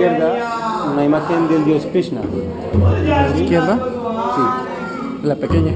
izquierda una imagen del dios Krishna. ¿A la izquierda? Sí. La pequeña.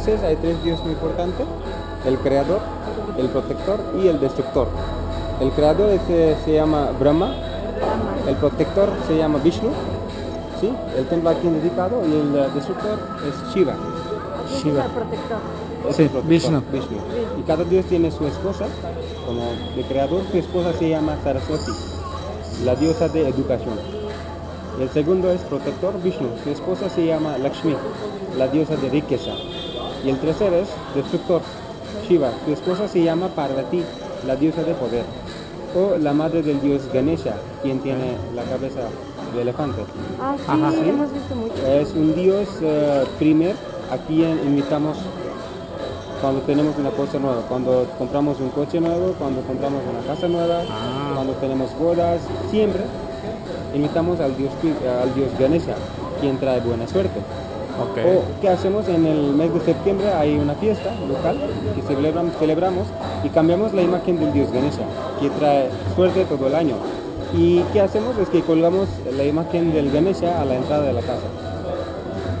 Dioses, hay tres dioses muy importantes, el creador, el protector y el destructor. El creador es, se llama Brahma, el protector se llama Vishnu, ¿sí? el templo aquí dedicado y el destructor es Shiva. Shiva. El protector. Es Sí, el protector, Vishnu. Vishnu. Y cada dios tiene su esposa, como el creador, su esposa se llama Saraswati, la diosa de educación. El segundo es protector Vishnu, su esposa se llama Lakshmi, la diosa de riqueza. Y el tercero es destructor Shiva, su esposa se llama Parvati, la diosa de poder. O la madre del dios Ganesha, quien tiene la cabeza de elefante. Ah, sí, Ajá, sí. hemos visto mucho. Es un dios eh, primer, aquí en- invitamos cuando tenemos una cosa nueva, cuando compramos un coche nuevo, cuando compramos una casa nueva, Ah. cuando tenemos bodas, siempre invitamos al dios, al dios Ganesha, quien trae buena suerte. O, ¿qué hacemos? En el mes de septiembre hay una fiesta local que celebramos, celebramos y cambiamos la imagen del dios Ganesha, que trae suerte todo el año. ¿Y qué hacemos? Es que colgamos la imagen del Ganesha a la entrada de la casa.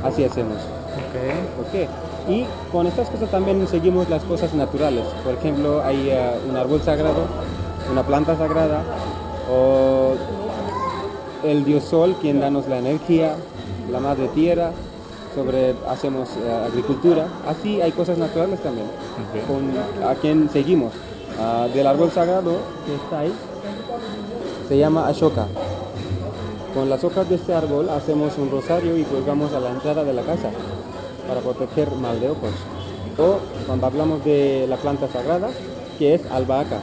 Así hacemos. Ok. ¿ok? Y con estas cosas también seguimos las cosas naturales. Por ejemplo, hay eh, un árbol sagrado, una planta sagrada, o el dios sol, quien danos la energía, la madre tierra, sobre hacemos eh, agricultura. Así hay cosas naturales también. Con, a quien seguimos. Ah, del árbol sagrado que está ahí, se llama Ashoka. Con las hojas de este árbol hacemos un rosario y colgamos a la entrada de la casa para proteger mal de ojos. O cuando hablamos de la planta sagrada, que es albahaca.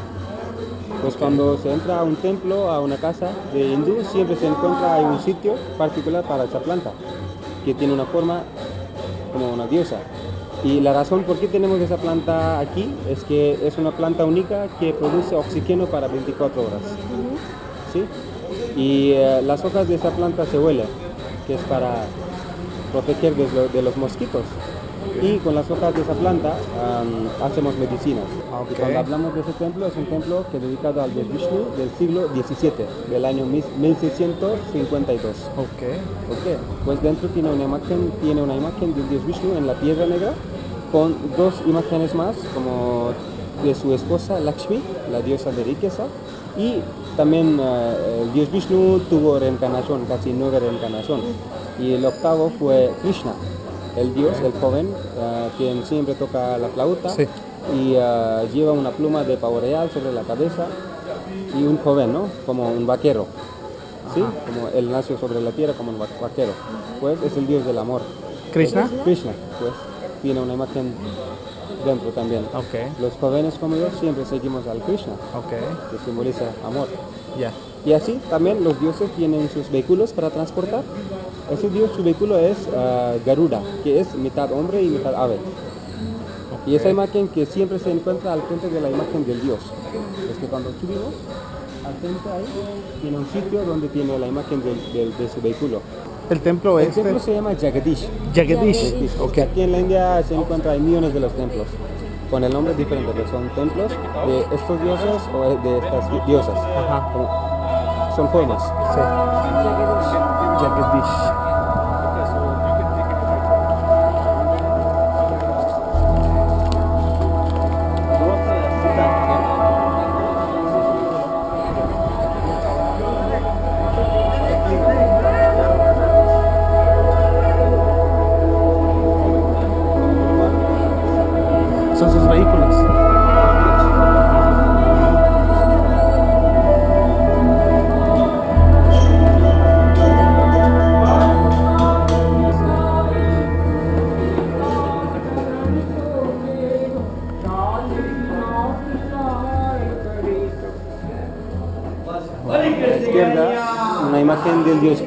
Pues cuando se entra a un templo, a una casa de hindú, siempre se encuentra hay un sitio particular para esa planta, que tiene una forma como una diosa. Y la razón por qué tenemos esa planta aquí es que es una planta única que produce oxígeno para 24 horas. ¿sí? Y eh, las hojas de esa planta se huelen, que es para proteger de, lo- de los mosquitos. Y con las hojas de esa planta hacemos medicinas. Ok. Y cuando hablamos de ese templo, es un templo que es dedicado al dios Vishnu del siglo XVII, del año mis- 1652. Ok. Ok, pues dentro tiene una imagen, tiene una imagen del dios Vishnu en la piedra negra con dos imágenes más, como de su esposa Lakshmi, la diosa de riqueza, y también eh, el dios Vishnu tuvo reencarnación, casi nueve reencarnación, y el octavo fue Krishna, el dios, el joven, quien siempre toca la flauta Sí. y eh, lleva una pluma de pavo real sobre la cabeza y un joven, ¿no? Como un vaquero. ¿Sí? Como él nació sobre la tierra como un va- vaquero. Pues es el dios del amor. ¿Krishna? Krishna, pues tiene una imagen dentro también. Ok. Los jóvenes como yo siempre seguimos al Krishna, Ok. que simboliza amor. Ya. Y así también los dioses tienen sus vehículos para transportar. Ese dios, su vehículo es ah, Garuda, que es mitad hombre y mitad ave. Y esa imagen que siempre se encuentra al frente de la imagen del dios. Es que cuando subimos, al frente ahí, tiene un sitio donde tiene la imagen del- del- de su vehículo. El templo El este. templo se llama Jagadish. Jagadish. Jagadish. Ok. Aquí en la India se encuentra, hay millones de los templos. con el nombre diferente, que son templos de estos dioses o de estas di- diosas. Ajá. Son formas. Sí. Jagadish.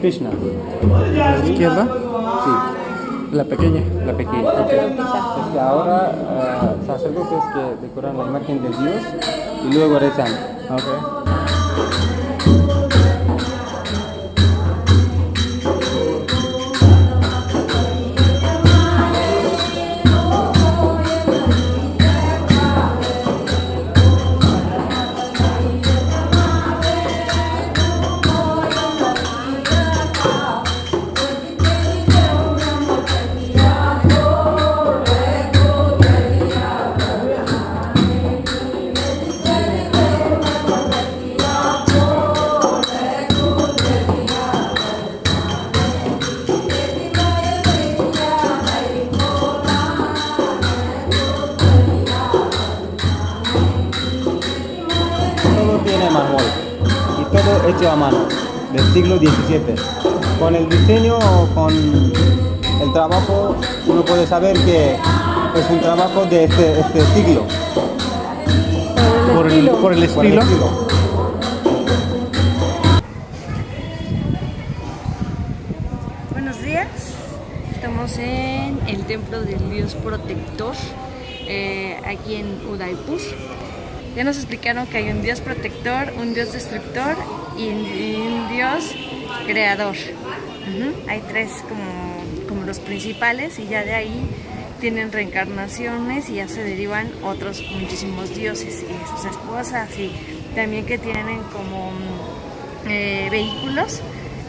Krishna. A la izquierda, Sí, la pequeña. la pequeña. Es que ahora ah, sacerdotes que decoran la imagen del dios y luego rezan. Ok. Mármol y todo hecho a mano del siglo XVII. Con el diseño o con el trabajo uno puede saber que es un trabajo de este, este siglo. Por el, por el Por el estilo. estilo. Buenos días, estamos en el templo del dios protector, eh, aquí en Udaipur. Ya nos explicaron que hay un dios protector, un dios destructor y un, dios creador. Hay tres como, como los principales y ya de ahí tienen reencarnaciones y ya se derivan otros muchísimos dioses y sus esposas y también que tienen como mm, eh, vehículos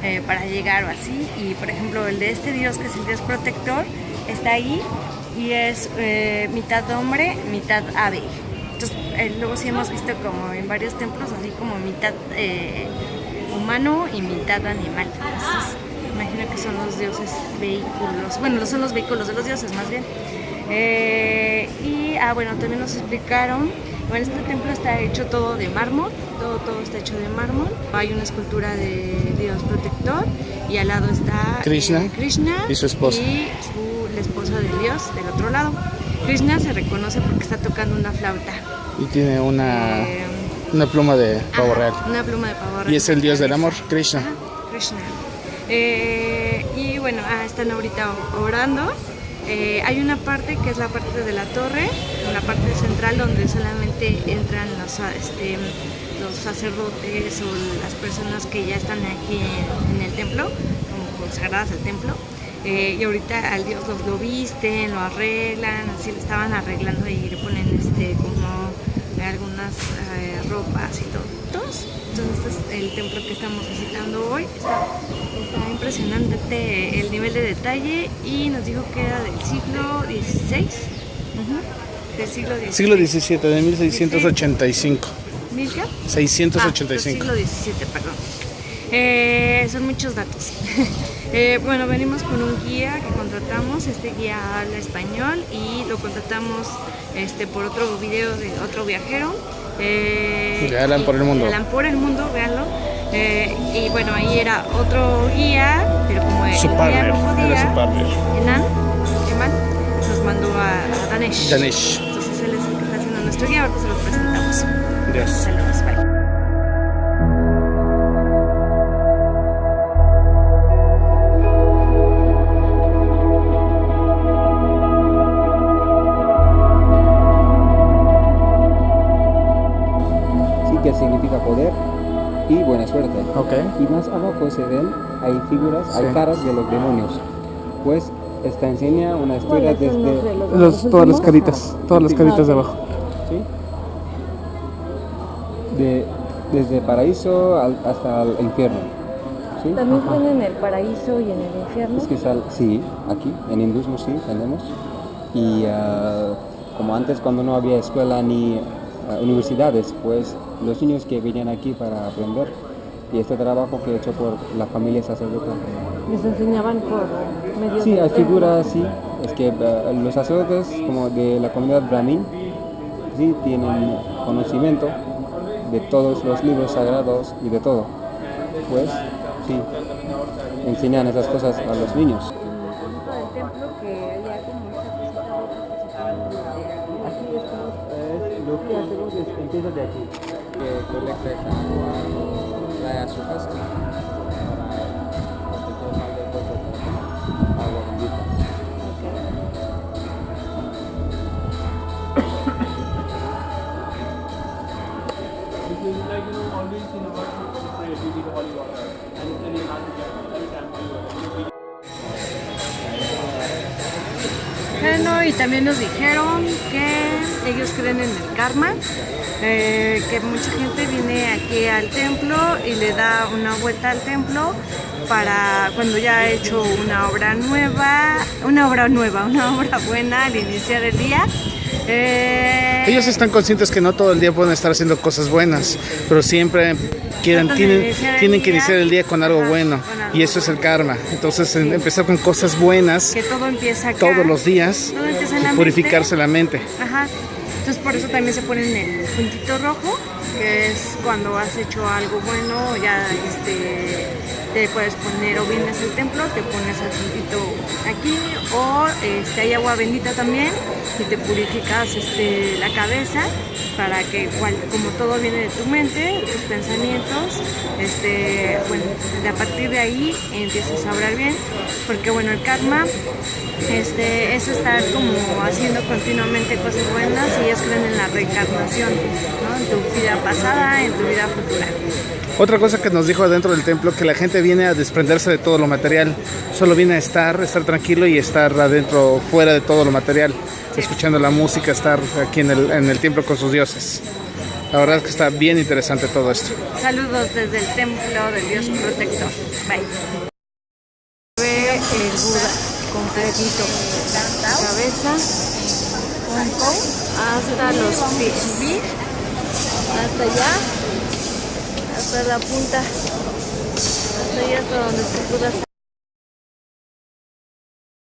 eh, para llegar o así. Y por ejemplo, el de este dios, que es el dios protector, está ahí y es eh, mitad hombre, mitad ave. Entonces, eh, luego sí hemos visto como en varios templos, así como mitad eh, humano y mitad animal. Entonces, imagino que son los dioses vehículos. Bueno, son los vehículos de los dioses más bien. Eh, y, ah, bueno, también nos explicaron, bueno, este templo está hecho todo de mármol, todo, todo está hecho de mármol. Hay una escultura de Dios protector y al lado está Krishna Krishna y su esposa. y su- la esposa de Dios del otro lado. Krishna se reconoce porque está tocando una flauta. Y tiene una, Eh, una pluma de pavo real. Una pluma de pavo real. Y es el dios del amor, Krishna. Ajá, Krishna. Eh, y bueno, ah, están ahorita orando. Eh, hay una parte que es la parte de la torre, la parte central donde solamente entran los, este, los sacerdotes o las personas que ya están aquí en, en el templo, como consagradas al templo. Eh, y ahorita al dios los lo visten, lo arreglan, así lo estaban arreglando y le ponen este como algunas eh, ropas y todo. Entonces, este es el templo que estamos visitando hoy. Está, está impresionante el nivel de detalle y nos dijo que era del siglo XVI. Del siglo XVI. Siglo XVII, de 1685. ¿Mil qué? 685. Ah, siglo XVII, perdón. Eh, son muchos datos. Eh, bueno, venimos con un guía que contratamos. Este guía habla español y lo contratamos este, por otro video de otro viajero. Eh, De Alan y- por el mundo. Alan por el mundo, véanlo. Eh, y bueno, ahí era otro guía, pero como el Su guía partner, no podía, era su partner. Enan, Eman, nos mandó a, a Danesh. Danesh. Entonces él es el que está haciendo nuestro guía, ahorita se los presentamos. Dios. Saludos, bye. Suerte. Ok. Y más abajo se ven, hay figuras, hay caras de los demonios. Pues Esta enseña una historia ¿Cuáles son los desde... de los, Los, los todas las caritas, todas las caritas de abajo. ¿sí? De, desde paraíso al- hasta el infierno. ¿sí? También creen en el paraíso y en el infierno. Es que sal- sí, aquí, en hinduismo sí, tenemos. Y ah, como antes cuando no había escuela ni ah, universidades, pues los niños que venían aquí para aprender. Y este trabajo que he hecho por la familia sacerdotal. Les enseñaban por medio Sí, de hay figuras, sí. Es que ah, los sacerdotes como de la comunidad brahmin, sí, tienen conocimiento de todos los libros sagrados y de todo. Pues, sí, enseñan esas cosas a los niños. lo que hacemos es empieza de aquí, que colecta esa agua, trae a su casa para proteger mal de todo agua bendita. Bueno, y también nos dijeron que ellos creen en el karma, eh, que mucha gente viene aquí al templo y le da una vuelta al templo para cuando ya ha hecho una obra nueva, una obra nueva, una obra buena al iniciar el día. Eh, Ellos están conscientes que no todo el día pueden estar haciendo cosas buenas, pero siempre quieren, tienen, tienen que iniciar el día con algo bueno. con algo Y eso es el karma. Entonces, en- empezar con cosas buenas que todo empieza acá. todos los días Todo empieza en la y mente. purificarse la mente. Ajá. Entonces por eso también se ponen el puntito rojo, que es cuando has hecho algo bueno, ya este, te puedes poner o vienes al templo, te pones el puntito aquí, o este, hay agua bendita también y te purificas este, la cabeza para que igual, como todo viene de tu mente, tus pensamientos, este, bueno, a partir de ahí empieces a obrar bien, porque bueno, el karma este, es estar como haciendo continuamente cosas buenas y ellos creen en la reencarnación, ¿no? En tu vida pasada, en tu vida futura. Otra cosa que nos dijo adentro del templo, que la gente viene a desprenderse de todo lo material. Solo viene a estar, estar tranquilo y estar adentro, fuera de todo lo material. Escuchando la música, estar aquí en el, en el templo con sus dioses. La verdad es que está bien interesante todo esto. Saludos desde el templo del Dios protector. Bye. Ve el Buda completito. La cabeza, hasta los pies. Hasta allá, hasta la punta, hasta allá hasta donde se pueda